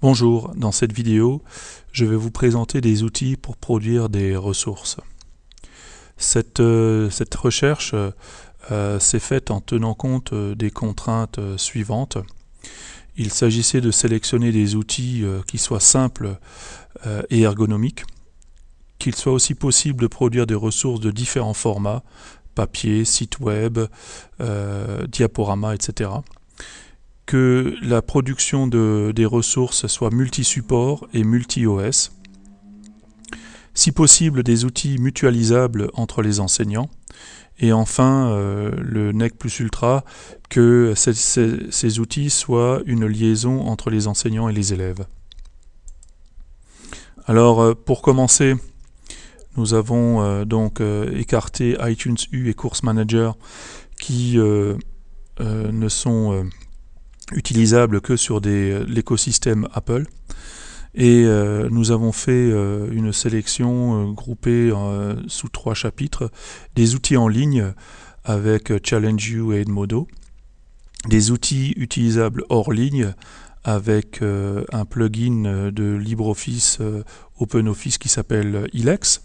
Bonjour, dans cette vidéo, je vais vous présenter des outils pour produire des ressources. Cette, euh, recherche euh, s'est faite en tenant compte euh, des contraintes suivantes. Il s'agissait de sélectionner des outils qui soient simples et ergonomiques, qu'il soit aussi possible de produire des ressources de différents formats, papier, site web, diaporama, etc que la production de, des ressources soit multi-support et multi-OS. Si possible, des outils mutualisables entre les enseignants. Et enfin, euh, le NEC plus Ultra, que ces, outils soient une liaison entre les enseignants et les élèves. Alors, euh, pour commencer, nous avons euh, donc écarté iTunes U et Course Manager qui ne sont utilisable que sur l'écosystème Apple. Et euh, nous avons fait euh, une sélection euh, groupée sous trois chapitres, des outils en ligne avec ChallengeU et Edmodo, des outils utilisables hors ligne avec un plugin de LibreOffice OpenOffice qui s'appelle Ilex,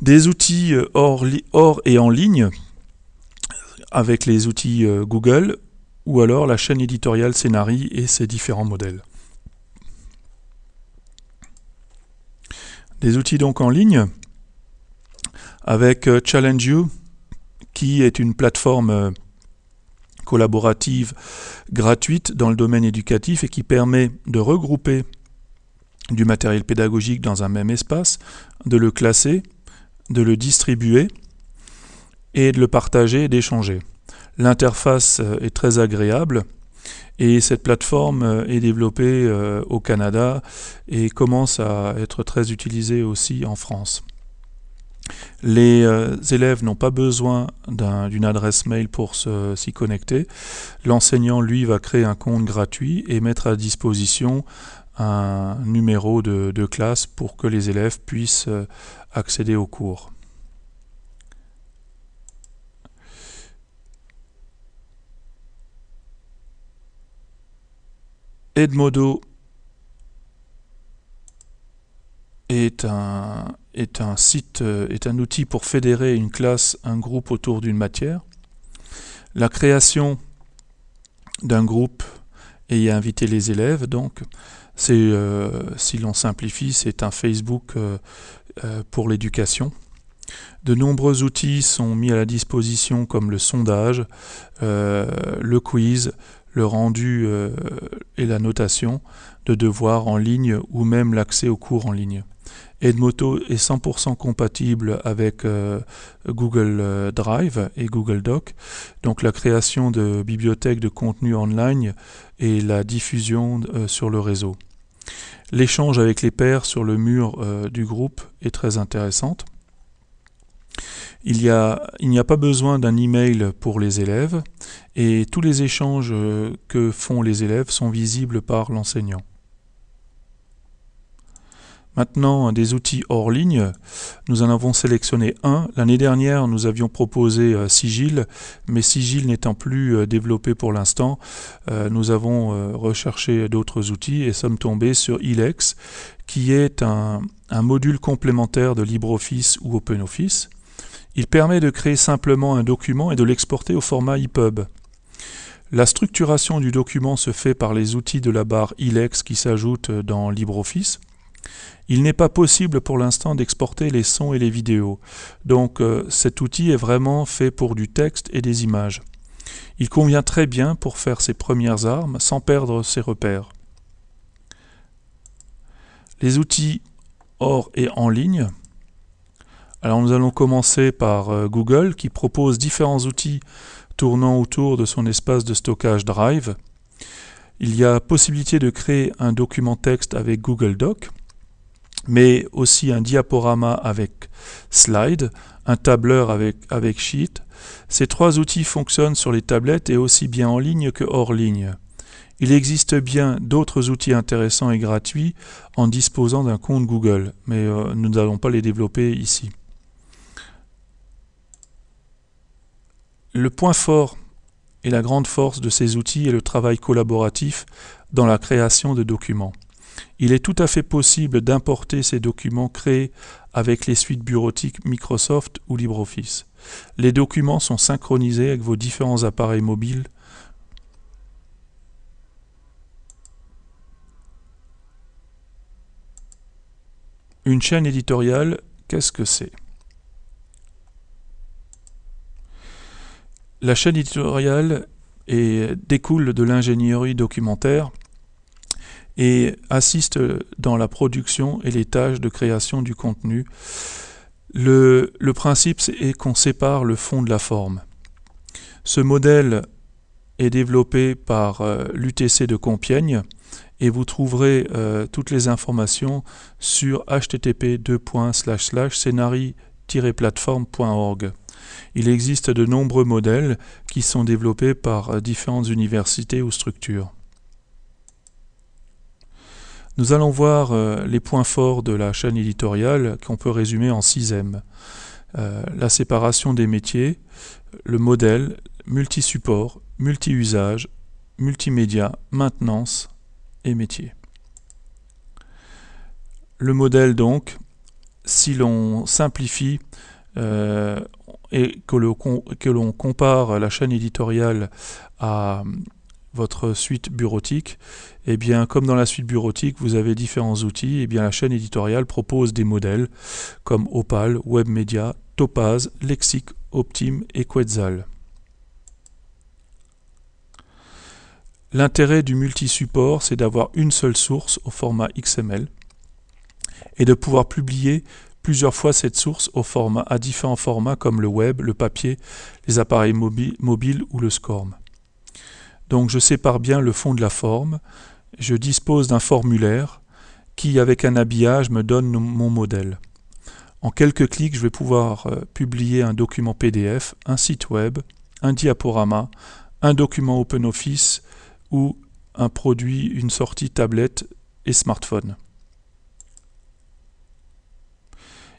des outils hors, hors, et en ligne avec les outils Google, ou alors la chaîne éditoriale Scénarii et ses différents modèles. Des outils donc en ligne avec euh, ChallengeU qui est une plateforme euh, collaborative gratuite dans le domaine éducatif et qui permet de regrouper du matériel pédagogique dans un même espace, de le classer, de le distribuer et de le partager et d'échanger. L'interface euh, est très agréable et cette plateforme euh, est développée euh, au Canada et commence à être très utilisée aussi en France. Les élèves n'ont pas besoin d'une adresse mail pour s'y connecter. L'enseignant, lui, va créer un compte gratuit et mettre à disposition un numéro de classe pour que les élèves puissent accéder au cours. Edmodo est un, site, euh, est un outil pour fédérer une classe, un groupe autour d'une matière. La création d'un groupe et y inviter les élèves, donc, c'est, euh, si l'on simplifie, c'est un Facebook euh, pour l'éducation. De nombreux outils sont mis à la disposition comme le sondage, le quiz, le rendu euh, et la notation de devoirs en ligne ou même l'accès aux cours en ligne. Edmodo est 100% compatible avec euh, Google euh, Drive et Google Doc, donc la création de bibliothèques de contenu online et la diffusion sur le réseau. L'échange avec les pairs sur le mur du groupe est très intéressante. Il n'y a, pas besoin d'un email pour les élèves et tous les échanges euh, que font les élèves sont visibles par l'enseignant. Maintenant, des outils hors ligne, nous en avons sélectionné un. L'année dernière, nous avions proposé euh, Sigil, mais Sigil n'étant plus euh, développé pour l'instant, nous avons recherché d'autres outils et sommes tombés sur Ilex, qui est un module complémentaire de LibreOffice ou OpenOffice. Il permet de créer simplement un document et de l'exporter au format EPUB. La structuration du document se fait par les outils de la barre ILEX qui s'ajoutent dans LibreOffice. Il n'est pas possible pour l'instant d'exporter les sons et les vidéos, donc euh, cet outil est vraiment fait pour du texte et des images. Il convient très bien pour faire ses premières armes sans perdre ses repères. Les outils hors et en ligne alors nous allons commencer par euh, Google qui propose différents outils tournant autour de son espace de stockage Drive. Il y a possibilité de créer un document texte avec Google Doc, mais aussi un diaporama avec Slide, un tableur avec, avec Sheet. Ces trois outils fonctionnent sur les tablettes et aussi bien en ligne que hors ligne. Il existe bien d'autres outils intéressants et gratuits en disposant d'un compte Google, mais euh, nous n'allons pas les développer ici. Le point fort et la grande force de ces outils est le travail collaboratif dans la création de documents. Il est tout à fait possible d'importer ces documents créés avec les suites bureautiques Microsoft ou LibreOffice. Les documents sont synchronisés avec vos différents appareils mobiles Une chaîne éditoriale, qu'est-ce que c'est? La chaîne éditoriale découle de l'ingénierie documentaire et assiste dans la production et les tâches de création du contenu. Le, principe est qu'on sépare le fond de la forme. Ce modèle est développé par euh, l'UTC de Compiègne et vous trouverez euh, toutes les informations sur http scenari-plateforme.org. Il existe de nombreux modèles qui sont développés par euh, différentes universités ou structures. Nous allons voir euh, les points forts de la chaîne éditoriale qu'on peut résumer en 6 M. la séparation des métiers, le modèle, multi-support, multi-usage, multimédia, maintenance, métier. Le modèle donc, si l'on simplifie euh, et que l'on compare la chaîne éditoriale à votre suite bureautique, eh bien, comme dans la suite bureautique, vous avez différents outils, eh bien, la chaîne éditoriale propose des modèles comme Opal, WebMedia, Topaz, Lexic, Optim et Quetzal. L'intérêt du multi-support, c'est d'avoir une seule source au format XML et de pouvoir publier plusieurs fois cette source au format, à différents formats comme le web, le papier, les appareils mobiles ou le SCORM. Donc je sépare bien le fond de la forme, je dispose d'un formulaire qui, avec un habillage, me donne mon modèle. En quelques clics, je vais pouvoir euh, publier un document PDF, un site web, un diaporama, un document OpenOffice, ou un produit, une sortie tablette et smartphone.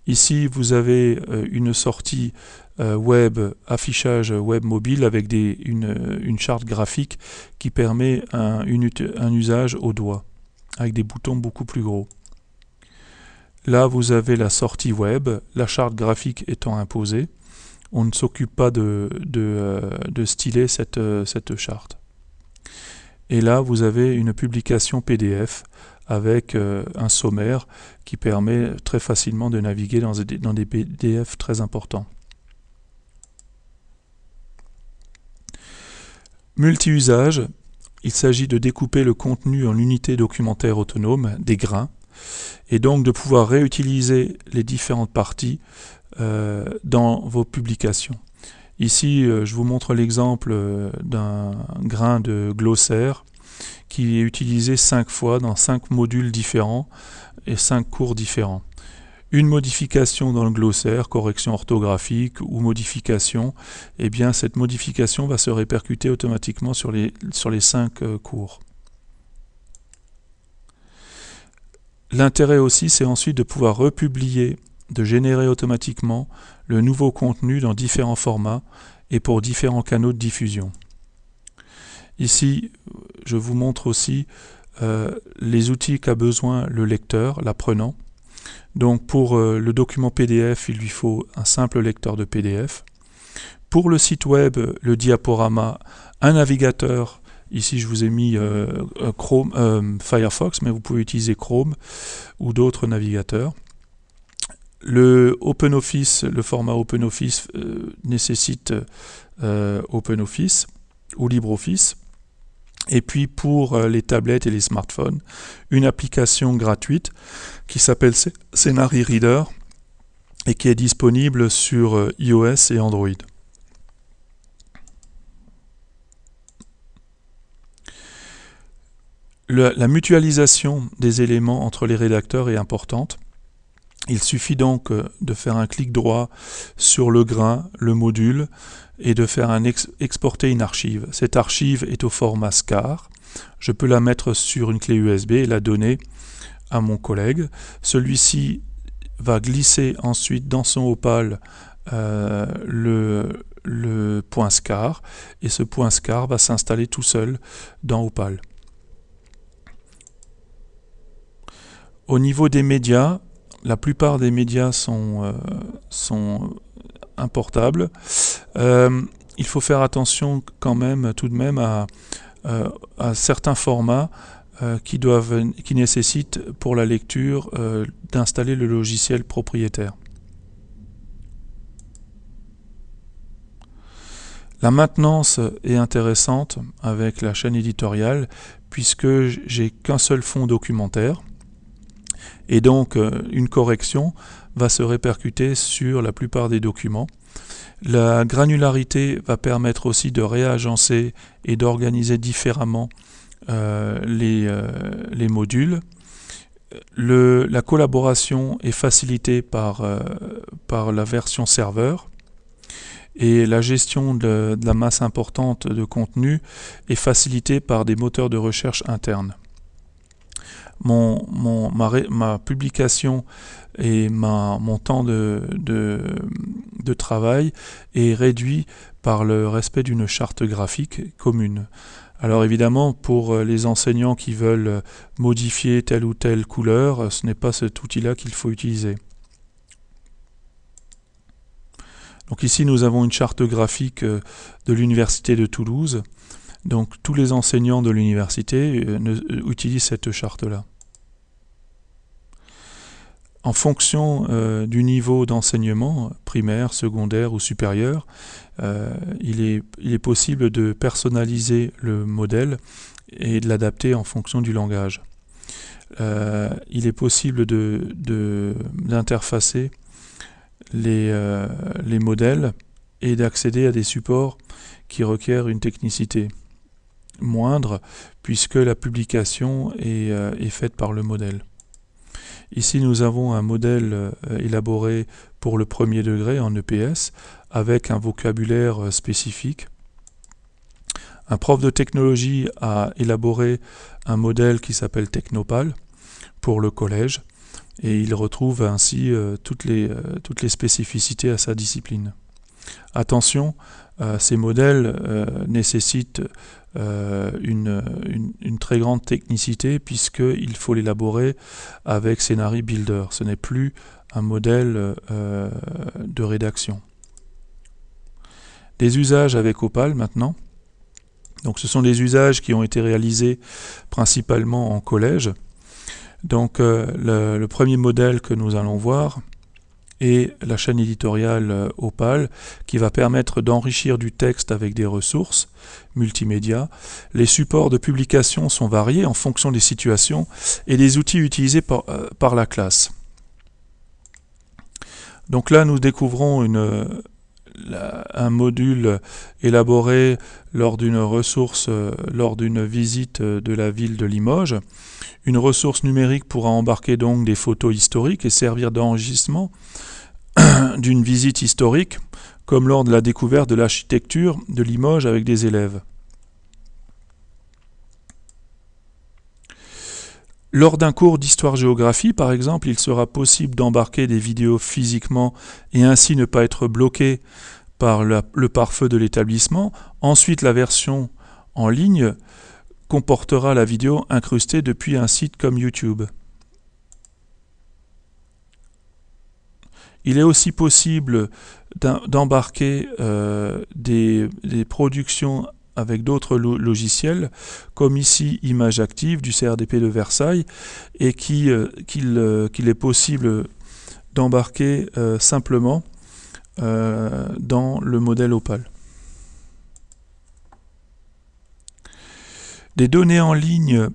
Ici, vous avez euh, une sortie euh, web, affichage web mobile avec une, charte graphique qui permet un, usage au doigt, avec des boutons beaucoup plus gros. Là, vous avez la sortie web, la charte graphique étant imposée. On ne s'occupe pas de, euh, styler cette charte. Et là, vous avez une publication PDF avec euh, un sommaire qui permet très facilement de naviguer dans des, PDF très importants. Multi-usage, il s'agit de découper le contenu en unités documentaires autonomes, des grains, et donc de pouvoir réutiliser les différentes parties euh, dans vos publications. Ici, euh, je vous montre l'exemple d'un grain de glossaire qui est utilisé cinq fois dans cinq modules différents et cinq cours différents. Une modification dans le glossaire, correction orthographique ou modification, eh bien cette modification va se répercuter automatiquement sur les, sur les cinq euh, cours. L'intérêt aussi, c'est ensuite de pouvoir republier de générer automatiquement le nouveau contenu dans différents formats et pour différents canaux de diffusion. Ici, je vous montre aussi euh, les outils qu'a besoin le lecteur, l'apprenant. Donc pour euh, le document PDF, il lui faut un simple lecteur de PDF. Pour le site web, le diaporama, un navigateur. Ici, je vous ai mis euh, Chrome, Firefox, mais vous pouvez utiliser Chrome ou d'autres navigateurs. Le OpenOffice, le format OpenOffice nécessite OpenOffice ou LibreOffice. Et puis pour euh, les tablettes et les smartphones, une application gratuite qui s'appelle Scenari Reader et qui est disponible sur iOS et Android. la mutualisation des éléments entre les rédacteurs est importante. Il suffit donc euh, de faire un clic droit sur le grain, le module, et de faire un exporter une archive. Cette archive est au format SCAR. Je peux la mettre sur une clé USB et la donner à mon collègue. Celui-ci va glisser ensuite dans son opal euh, le point SCAR et ce point SCAR va s'installer tout seul dans Opal. Au niveau des médias, la plupart des médias sont, euh, importables. Euh, il faut faire attention quand même, tout de même, à, euh, certains formats qui, doivent, qui nécessitent pour la lecture d'installer le logiciel propriétaire. La maintenance est intéressante avec la chaîne éditoriale puisque j'ai qu'un seul fond documentaire et donc euh, une correction va se répercuter sur la plupart des documents. La granularité va permettre aussi de réagencer et d'organiser différemment euh, euh, les, modules. la collaboration est facilitée par, par la version serveur et la gestion de, la masse importante de contenu est facilitée par des moteurs de recherche internes. Mon, ma, publication et mon temps de, de, travail est réduit par le respect d'une charte graphique commune. Alors évidemment, pour les enseignants qui veulent modifier telle ou telle couleur, ce n'est pas cet outil-là qu'il faut utiliser. Donc ici, nous avons une charte graphique euh, de l'Université de Toulouse. Donc tous les enseignants de l'université euh, euh, utilisent cette charte-là. En fonction du niveau d'enseignement, primaire, secondaire ou supérieur, il, est, possible de personnaliser le modèle et de l'adapter en fonction du langage. il est possible d'interfacer euh, les modèles et d'accéder à des supports qui requièrent une technicité moindre puisque la publication est, euh, est faite par le modèle. Ici, nous avons un modèle euh, élaboré pour le premier degré en EPS avec un vocabulaire spécifique. Un prof de technologie a élaboré un modèle qui s'appelle Technopal pour le collège et il retrouve ainsi euh, euh, toutes les spécificités à sa discipline. Attention, euh, ces modèles nécessitent une, une, très grande technicité puisqu'il faut l'élaborer avec Scenari Builder. Ce n'est plus un modèle de rédaction. Des usages avec Opal maintenant. Donc ce sont des usages qui ont été réalisés principalement en collège. Donc euh, le, premier modèle que nous allons voir est la chaîne éditoriale euh, Opal qui va permettre d'enrichir du texte avec des ressources multimédia. Les supports de publication sont variés en fonction des situations et des outils utilisés par, euh, par la classe. Donc là, nous découvrons une, un module élaboré lors d'une ressource, lors d'une visite de la ville de Limoges. Une ressource numérique pourra embarquer donc des photos historiques et servir d'enregistrement d'une visite historique, comme lors de la découverte de l'architecture de Limoges avec des élèves. Lors d'un cours d'histoire-géographie, par exemple, il sera possible d'embarquer des vidéos physiquement et ainsi ne pas être bloqué par le pare-feu de l'établissement. Ensuite, la version en ligne comportera la vidéo incrustée depuis un site comme YouTube. Il est aussi possible d'embarquer euh, des, productions avec d'autres logiciels, comme ici Image Active du CRDP de Versailles, et euh, euh, qu'il est possible d'embarquer simplement dans le modèle Opal. Des données en ligne,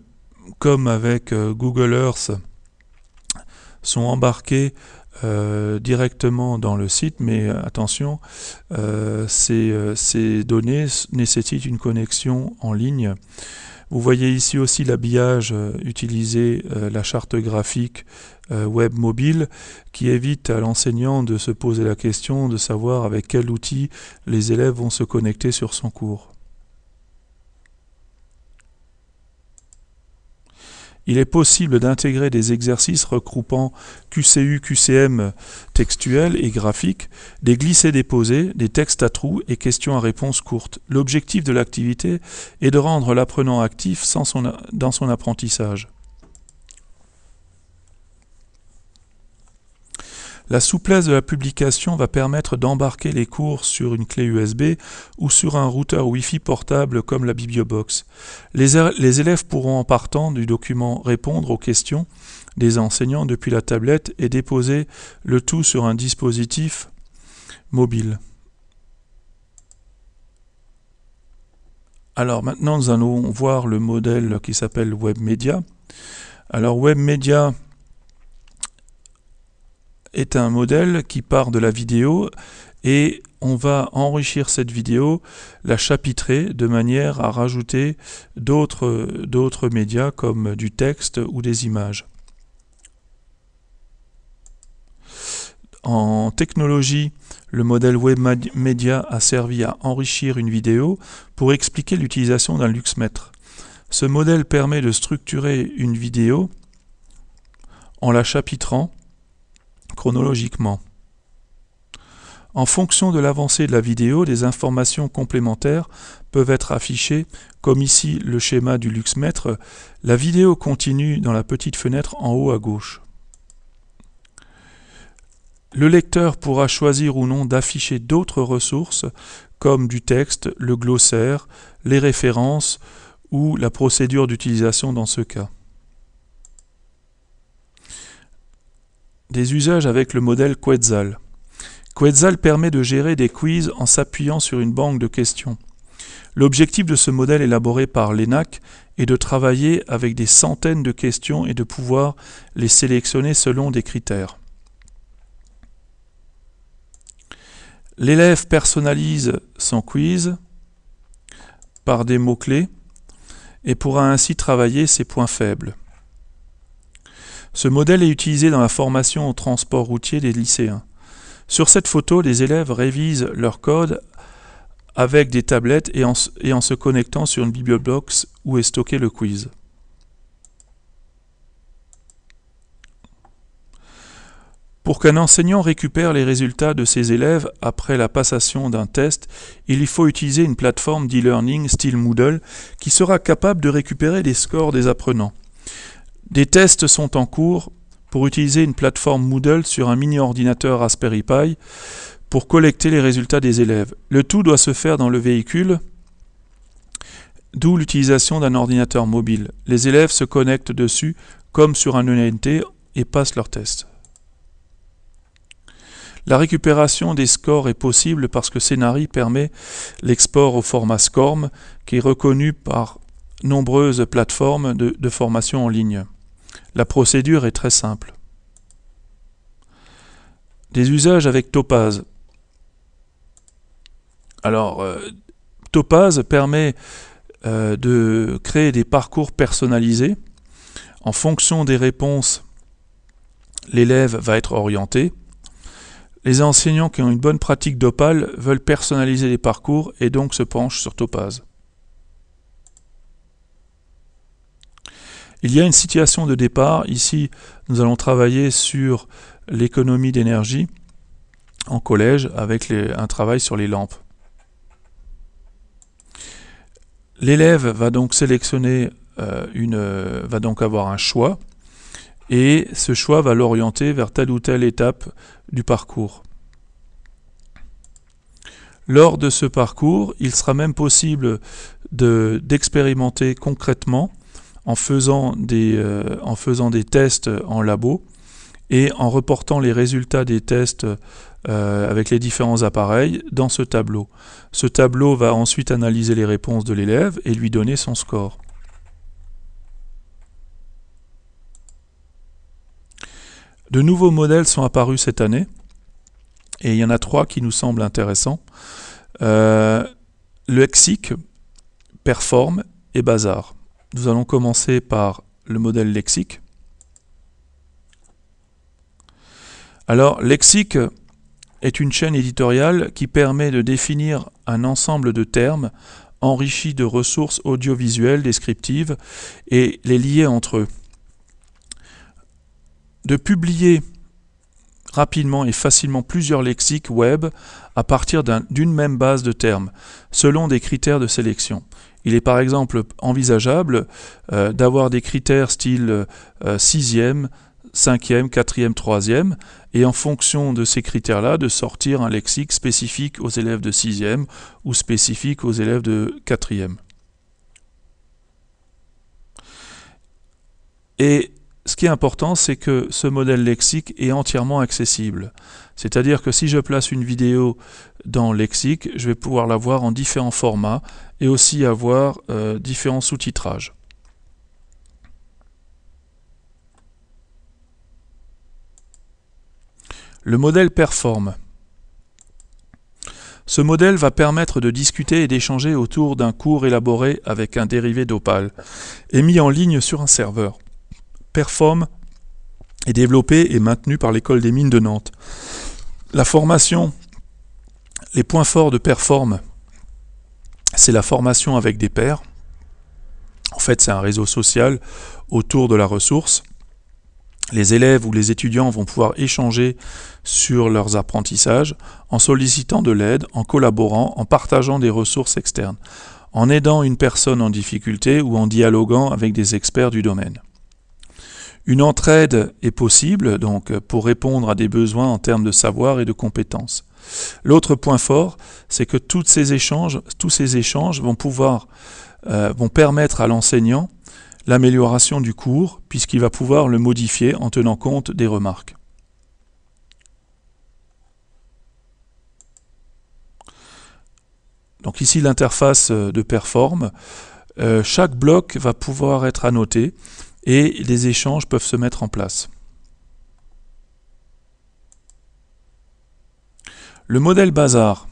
comme avec euh, Google Earth, sont embarquées euh, directement dans le site, mais euh, attention, ces, données nécessitent une connexion en ligne. Vous voyez ici aussi l'habillage utilisé, la charte graphique web mobile, qui évite à l'enseignant de se poser la question de savoir avec quel outil les élèves vont se connecter sur son cours. Il est possible d'intégrer des exercices regroupant QCU, QCM textuels et graphiques, des glissés-déposés, des textes à trous et questions à réponse courtes. L'objectif de l'activité est de rendre l'apprenant actif dans son apprentissage. La souplesse de la publication va permettre d'embarquer les cours sur une clé USB ou sur un routeur Wi-Fi portable comme la Bibliobox. Les, élèves pourront en partant du document répondre aux questions des enseignants depuis la tablette et déposer le tout sur un dispositif mobile. Alors maintenant nous allons voir le modèle qui s'appelle WebMedia. Alors WebMedia est un modèle qui part de la vidéo et on va enrichir cette vidéo, la chapitrer de manière à rajouter d'autres médias comme du texte ou des images. En technologie, le modèle WebMedia a servi à enrichir une vidéo pour expliquer l'utilisation d'un luxmètre. Ce modèle permet de structurer une vidéo en la chapitrant chronologiquement. En fonction de l'avancée de la vidéo, des informations complémentaires peuvent être affichées, comme ici le schéma du luxmètre. La vidéo continue dans la petite fenêtre en haut à gauche. Le lecteur pourra choisir ou non d'afficher d'autres ressources, comme du texte, le glossaire, les références ou la procédure d'utilisation dans ce cas. Des usages avec le modèle Quetzal. Quetzal permet de gérer des quiz en s'appuyant sur une banque de questions. L'objectif de ce modèle élaboré par l'ENAC est de travailler avec des centaines de questions et de pouvoir les sélectionner selon des critères. L'élève personnalise son quiz par des mots-clés et pourra ainsi travailler ses points faibles. Ce modèle est utilisé dans la formation au transport routier des lycéens. Sur cette photo, les élèves révisent leur code avec des tablettes et en, se connectant sur une bibliobox où est stocké le quiz. Pour qu'un enseignant récupère les résultats de ses élèves après la passation d'un test, il faut utiliser une plateforme d'e-learning style Moodle qui sera capable de récupérer les scores des apprenants. Des tests sont en cours pour utiliser une plateforme Moodle sur un mini-ordinateur Raspberry Pi pour collecter les résultats des élèves. Le tout doit se faire dans le véhicule, d'où l'utilisation d'un ordinateur mobile. Les élèves se connectent dessus comme sur un ENT et passent leurs tests. La récupération des scores est possible parce que Scénari permet l'export au format SCORM qui est reconnu par nombreuses plateformes de formation en ligne. La procédure est très simple. Des usages avec Topaz. Alors, euh, Topaz permet euh, de créer des parcours personnalisés. En fonction des réponses, l'élève va être orienté. Les enseignants qui ont une bonne pratique d'Opal veulent personnaliser les parcours et donc se penchent sur Topaz. Il y a une situation de départ. Ici, nous allons travailler sur l'économie d'énergie en collège avec un travail sur les lampes. L'élève va donc sélectionner euh, une, va donc avoir un choix et ce choix va l'orienter vers telle ou telle étape du parcours. Lors de ce parcours, il sera même possible d'expérimenter concrètement en faisant des, euh, en faisant des tests en labo et en reportant les résultats des tests euh, avec les différents appareils dans ce tableau. Ce tableau va ensuite analyser les réponses de l'élève et lui donner son score. De nouveaux modèles sont apparus cette année et il y en a trois qui nous semblent intéressants. Euh, le lexique, Perform et Bazar. Nous allons commencer par le modèle lexique. Alors, lexique est une chaîne éditoriale qui permet de définir un ensemble de termes enrichis de ressources audiovisuelles descriptives et les lier entre eux. De publier rapidement et facilement plusieurs lexiques web à partir d'une même base de termes, selon des critères de sélection. Il est par exemple envisageable euh, d'avoir des critères style 6e, cinquième, quatrième, troisième, et en fonction de ces critères-là, de sortir un lexique spécifique aux élèves de sixième ou spécifique aux élèves de quatrième. Et ce qui est important, c'est que ce modèle lexique est entièrement accessible. C'est-à-dire que si je place une vidéo dans lexique, je vais pouvoir la voir en différents formats et aussi avoir euh, différents sous-titrages. Le modèle performe. Ce modèle va permettre de discuter et d'échanger autour d'un cours élaboré avec un dérivé d'Opal et mis en ligne sur un serveur. Perform est développé et maintenu par l'école des mines de Nantes. La formation, les points forts de Perform, c'est la formation avec des pairs. En fait, c'est un réseau social autour de la ressource les élèves ou les étudiants vont pouvoir échanger sur leurs apprentissages en sollicitant de l'aide, en collaborant, en partageant des ressources externes, en aidant une personne en difficulté ou en dialoguant avec des experts du domaine. Une entraide est possible donc pour répondre à des besoins en termes de savoir et de compétences. L'autre point fort, c'est que tous ces échanges, tous ces échanges vont pouvoir euh, permettre à l'enseignant l'amélioration du cours, puisqu'il va pouvoir le modifier en tenant compte des remarques. Donc ici l'interface de Perform. Euh, chaque bloc va pouvoir être annoté et les échanges peuvent se mettre en place. Le modèle Bazar.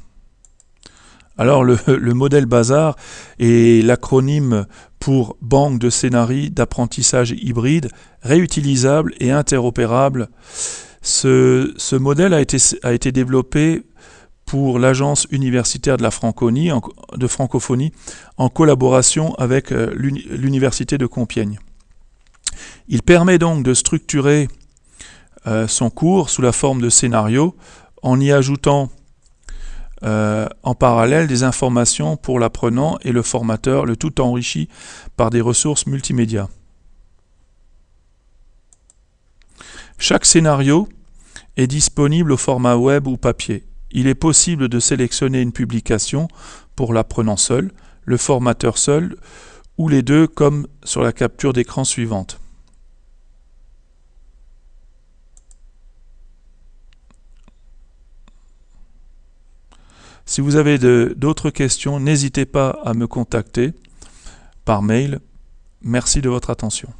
Alors le, le modèle Bazar est l'acronyme pour banque de scénarii d'apprentissage hybride, réutilisable et interopérable. Ce, modèle a été, développé pour l'Agence universitaire de la francophonie en, de francophonie en collaboration avec euh, l'Université de Compiègne. Il permet donc de structurer euh, son cours sous la forme de scénario en y ajoutant euh, en parallèle des informations pour l'apprenant et le formateur, le tout enrichi par des ressources multimédia. Chaque scénario est disponible au format web ou papier. Il est possible de sélectionner une publication pour l'apprenant seul, le formateur seul, ou les deux comme sur la capture d'écran suivante. Si vous avez d'autres questions, n'hésitez pas à me contacter par mail. Merci de votre attention.